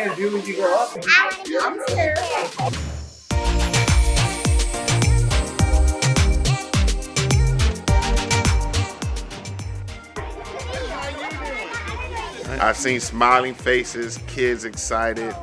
planning to do when you grow up? I want to be a teacher. I've seen smiling faces, kids excited,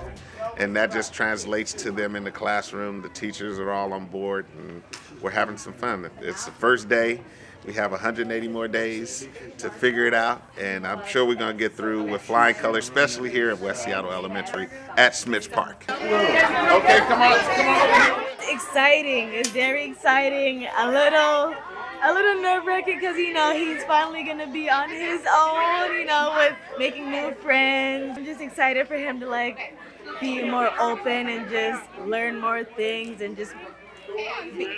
and that just translates to them in the classroom. The teachers are all on board, and we're having some fun. It's the first day. We have 180 more days to figure it out, and I'm sure we're going to get through with flying colors, especially here at West Seattle Elementary at Smith Park. Okay, come on, come on. exciting. It's very exciting. A little, a little nerve wracking because you know he's finally gonna be on his own. You know, with making new friends. I'm just excited for him to like be more open and just learn more things and just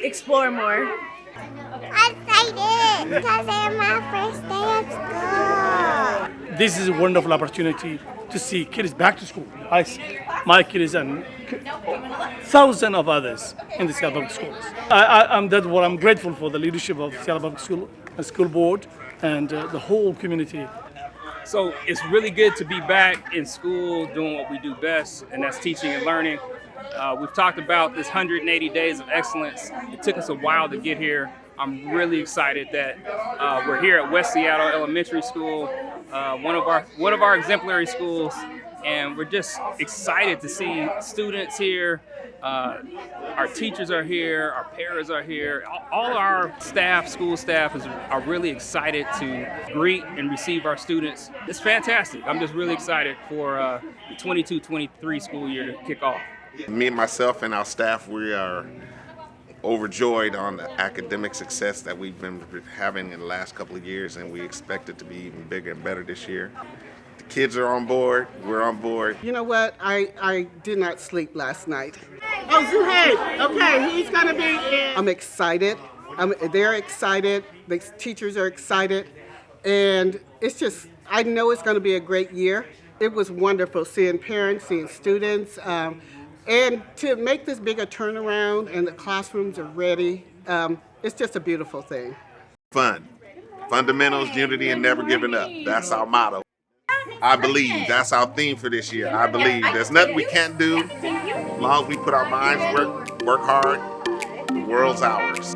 explore more. I'm excited because it's my first day school. this is a wonderful opportunity to see kids back to school. I my kids and thousands of others in the Seattle Public Schools. I, I'm that's what I'm grateful for the leadership of Seattle Public School, uh, School Board, and uh, the whole community. So it's really good to be back in school doing what we do best, and that's teaching and learning. Uh, we've talked about this 180 days of excellence. It took us a while to get here. I'm really excited that uh, we're here at West Seattle Elementary School, uh, one of our one of our exemplary schools, and we're just excited to see students here. Uh, our teachers are here, our parents are here. All- All our staff, school staff, is are really excited to greet and receive our students. It's fantastic. I'm just really excited for uh, the 22-23 school year to kick off. Me and myself and our staff, we are overjoyed on the academic success that we've been having in the last couple of years, and we expect it to be even bigger and better this year. The kids are on board, we're on board. You know what? I, I did not sleep last night. Oh, Zuhair. Okay, he's gonna be in. I'm excited. I'm, they're excited. The teachers are excited. And it's just, I know it's gonna be a great year. It was wonderful seeing parents, seeing students. Um, and to make this bigger turnaround and the classrooms are ready, um, it's just a beautiful thing. Fun. Fundamentals, unity, and never giving up. That's our motto. I believe. That's our theme for this year. I believe. There's nothing we can't do. As long as we put our minds work, work hard, the world's ours.